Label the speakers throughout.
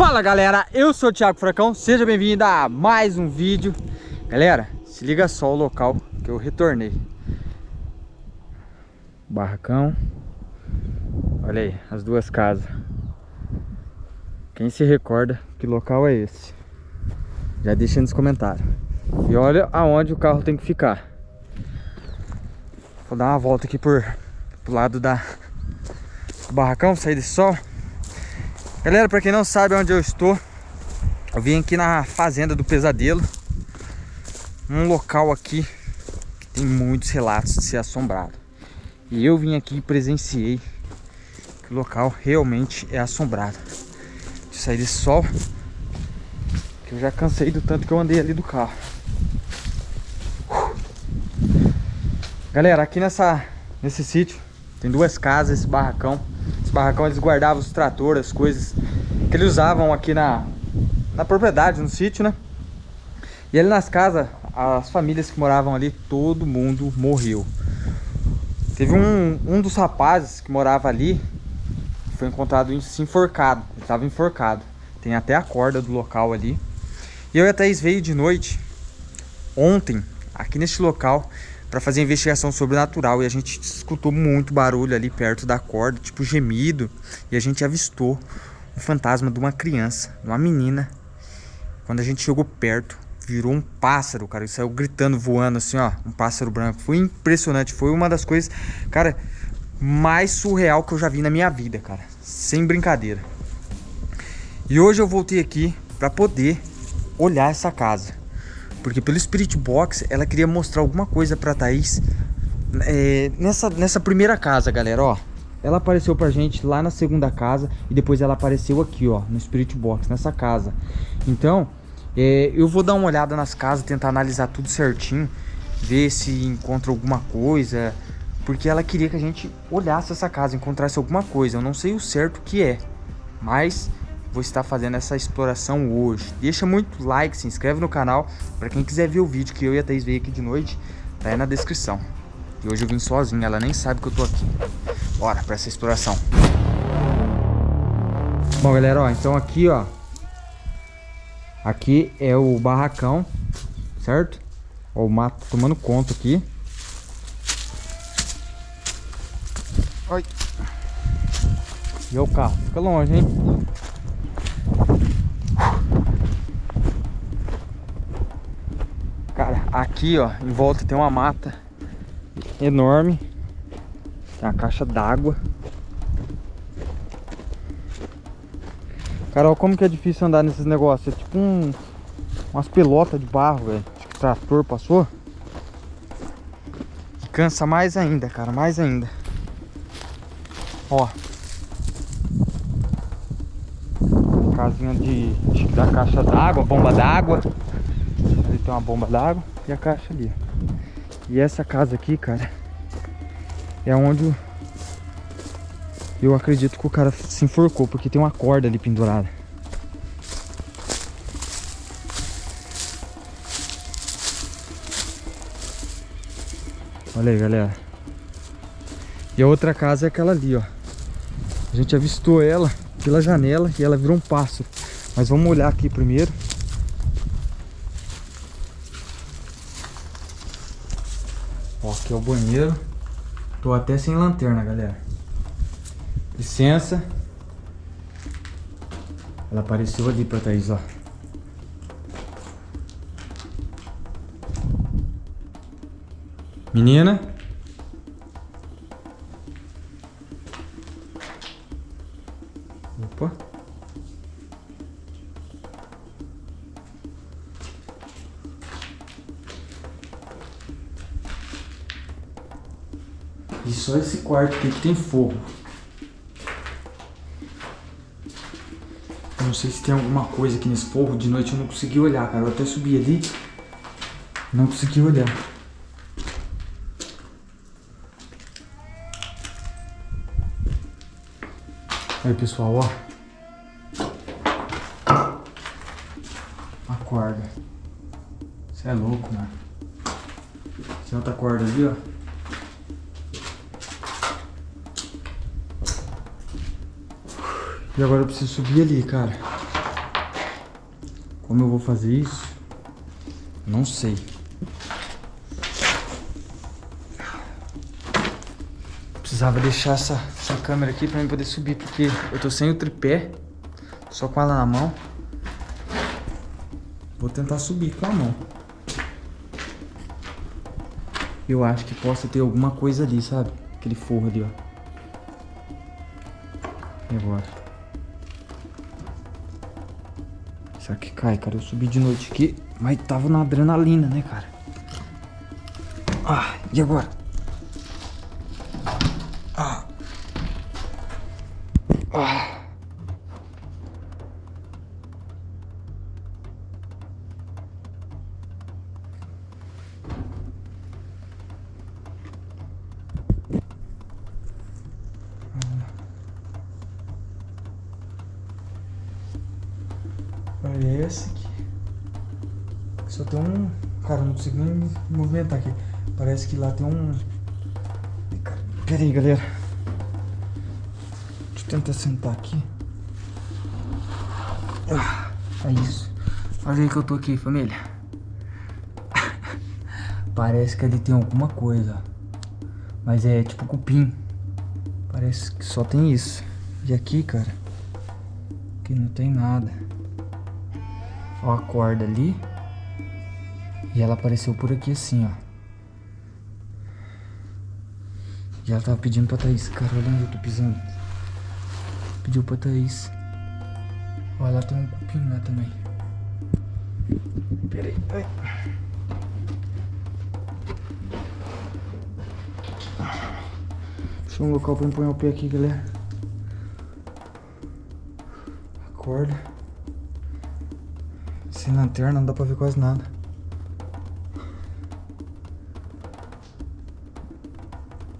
Speaker 1: Fala galera, eu sou o Thiago Furacão, seja bem-vindo a mais um vídeo. Galera, se liga só o local que eu retornei. Barracão. Olha aí, as duas casas. Quem se recorda que local é esse? Já deixa nos comentários. E olha aonde o carro tem que ficar. Vou dar uma volta aqui por, pro lado da, barracão, sair de sol Galera, pra quem não sabe onde eu estou Eu vim aqui na Fazenda do Pesadelo Um local aqui que tem muitos relatos de ser assombrado. E eu vim aqui e presenciei que o local realmente é assombrado. De sair de sol Que eu já cansei do tanto que eu andei ali do carro. Galera, aqui nessa, nesse sítio tem duas casas, esse barracão esse barracão eles guardavam os tratores, as coisas que eles usavam aqui na, na propriedade, no sítio, né? E ali nas casas, as famílias que moravam ali, todo mundo morreu. Teve um, um dos rapazes que morava ali, foi encontrado enforcado, ele estava enforcado. Tem até a corda do local ali. E eu e a Thaís veio de noite, ontem, aqui neste local, para fazer investigação sobrenatural e a gente escutou muito barulho ali perto da corda, tipo gemido, e a gente avistou um fantasma de uma criança, de uma menina. Quando a gente chegou perto, virou um pássaro, cara, ele saiu gritando, voando assim, ó, um pássaro branco. Foi impressionante, foi uma das coisas, cara, mais surreal que eu já vi na minha vida, cara, sem brincadeira. E hoje eu voltei aqui para poder olhar essa casa. Porque pelo Spirit Box, ela queria mostrar alguma coisa pra Thaís é, nessa, nessa primeira casa, galera, ó. Ela apareceu pra gente lá na segunda casa e depois ela apareceu aqui, ó, no Spirit Box, nessa casa. Então, é, eu vou dar uma olhada nas casas, tentar analisar tudo certinho, ver se encontra alguma coisa, porque ela queria que a gente olhasse essa casa, encontrasse alguma coisa. Eu não sei o certo que é, mas vou estar fazendo essa exploração hoje. Deixa muito like, se inscreve no canal. Para quem quiser ver o vídeo que eu e a Thaís veio aqui de noite, tá aí na descrição. E hoje eu vim sozinho, ela nem sabe que eu tô aqui. Bora para essa exploração. Bom, galera, ó, então aqui, ó. Aqui é o barracão, certo? Ó, o mato tomando conta aqui. Oi. E o carro, fica longe, hein? Cara, aqui ó, em volta tem uma mata enorme. Tem uma caixa d'água. Cara, olha como que é difícil andar nesses negócios. É tipo um, umas pelotas de barro, velho. Que o trator passou. Cansa mais ainda, cara, mais ainda. Ó, casinha de, da caixa d'água, bomba d'água. Ali tem uma bomba d'água e a caixa ali. E essa casa aqui, cara, é onde eu acredito que o cara se enforcou, porque tem uma corda ali pendurada. Olha aí, galera. E a outra casa é aquela ali, ó. A gente avistou ela pela janela e ela virou um pássaro. Mas vamos olhar aqui primeiro. Ó, aqui é o banheiro. Tô até sem lanterna, galera. Licença. Ela apareceu ali pra Thaís, ó. Menina. E só esse quarto aqui que tem fogo. Eu não sei se tem alguma coisa aqui nesse forro. De noite eu não consegui olhar, cara. Eu até subi ali. Não consegui olhar. Aí, pessoal, ó. A corda. Você é louco, mano. Tem outra corda ali, ó. E agora eu preciso subir ali, cara. Como eu vou fazer isso? Não sei. Precisava deixar essa, essa câmera aqui pra mim poder subir, porque eu tô sem o tripé, só com ela na mão. Vou tentar subir com a mão. Eu acho que possa ter alguma coisa ali, sabe? Aquele forro ali, ó. E agora? Será que cai, cara? Eu subi de noite aqui, mas tava na adrenalina, né, cara? Ah, e agora? Parece que só tem um. Cara, não consigo nem me movimentar aqui. Parece que lá tem um. Pera aí, galera. Deixa eu tentar sentar aqui. Ah, é isso. Olha aí que eu tô aqui, família. Parece que ali tem alguma coisa. Mas é tipo cupim. Parece que só tem isso. E aqui, cara, aqui não tem nada. Ó a corda ali. E ela apareceu por aqui assim, ó. E ela tava pedindo pra Thaís. Cara, olha onde eu tô pisando. Pediu pra Thaís. Ó, lá tem um cupim lá também. Pera aí. Deixa um local pra empunhar o pé aqui, galera. Acorda. Sem lanterna não dá pra ver quase nada.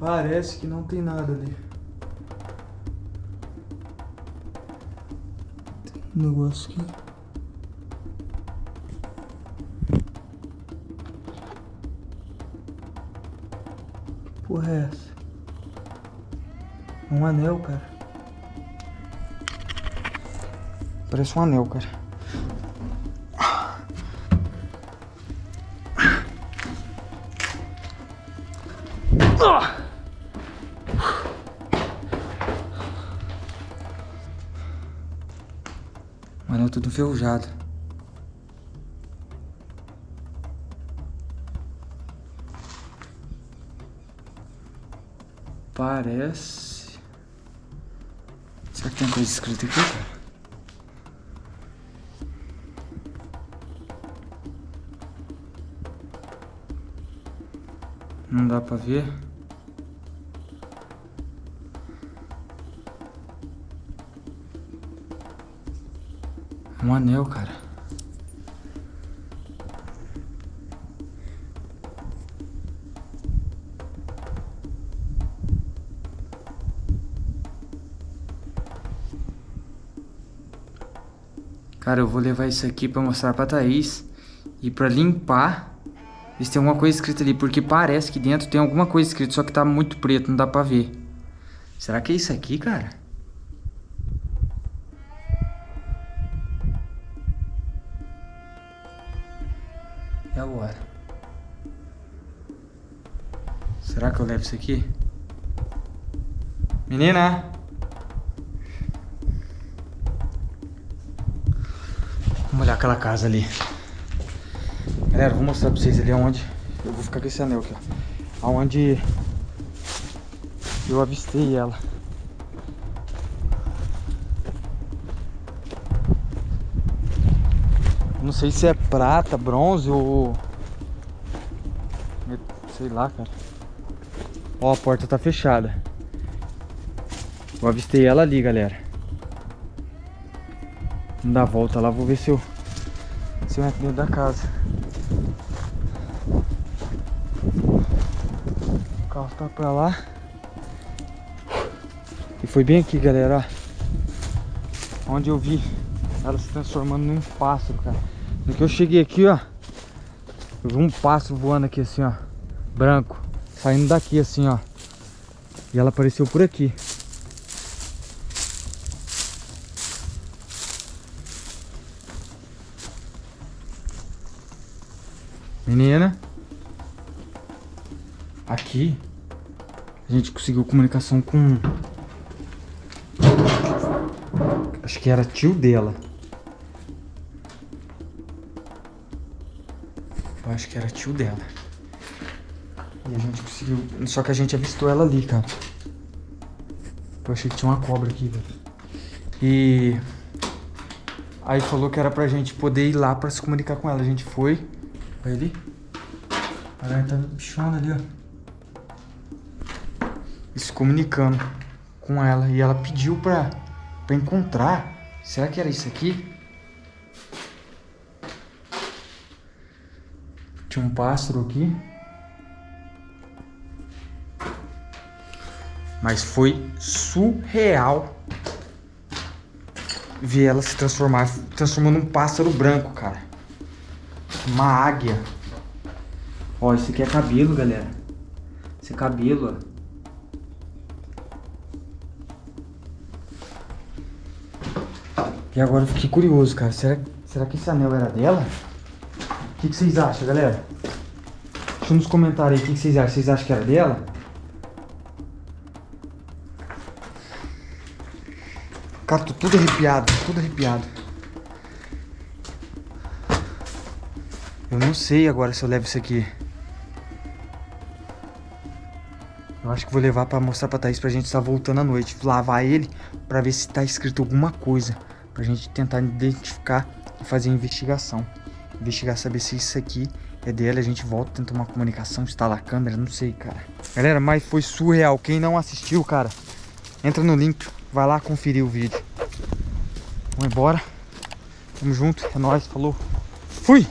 Speaker 1: Parece que não tem nada ali. Tem um negócio aqui. Que porra é essa? Um anel, cara. Parece um anel, cara. O anel tudo enferrujado. Parece... Será que tem coisa escrita aqui, cara? Não dá pra ver. Um anel, cara. Cara, eu vou levar isso aqui pra mostrar pra Thaís. E pra limpar. Ver se tem alguma coisa escrita ali. Porque parece que dentro tem alguma coisa escrita. Só que tá muito preto, não dá pra ver. Será que é isso aqui, cara? Que eu levo isso aqui? Menina! Vamos olhar aquela casa ali. Galera, vou mostrar pra vocês ali onde eu vou ficar com esse anel aqui, ó. Aonde eu avistei ela. Não sei se é prata, bronze ou... Sei lá, cara. Ó, a porta tá fechada. Eu avistei ela ali, galera. Vamos dar a volta lá, vou ver se eu... Se eu entro dentro da casa. O carro tá pra lá. E foi bem aqui, galera, ó. Onde eu vi ela se transformando num pássaro, cara. No que eu cheguei aqui, ó. Eu vi um pássaro voando aqui assim, ó. Branco. Saindo daqui assim, ó. E ela apareceu por aqui. Menina. Aqui. A gente conseguiu comunicação com... Acho que era tio dela. Eu acho que era tio dela. E a gente conseguiu... Só que a gente avistou ela ali, cara. Eu achei que tinha uma cobra aqui, velho. E... Aí falou que era pra gente poder ir lá pra se comunicar com ela. A gente foi. Olha ali. Olha, tá bichona ali, ó. E se comunicando com ela. E ela pediu pra, pra encontrar. Será que era isso aqui? Tinha um pássaro aqui. Mas foi surreal ver ela se transformar, transformando um pássaro branco, cara. Uma águia. Ó, isso aqui é cabelo, galera. Esse é cabelo, ó. E agora eu fiquei curioso, cara. Será, será que esse anel era dela? O que, que vocês acham, galera? Deixa nos comentários aí o que, que vocês acham. Vocês acham que era dela? Cara, tô tudo arrepiado, tudo arrepiado. Eu não sei agora se eu levo isso aqui. Eu acho que vou levar pra mostrar pra Thaís pra gente estar voltando à noite. Lavar ele pra ver se tá escrito alguma coisa. Pra gente tentar identificar e fazer investigação. Investigar, saber se isso aqui é dele. A gente volta, tenta uma comunicação, instala a câmera, não sei, cara. Galera, mas foi surreal. Quem não assistiu, cara, entra no link Vai lá conferir o vídeo. Vamos embora. Tamo junto. É nóis. Falou. Fui!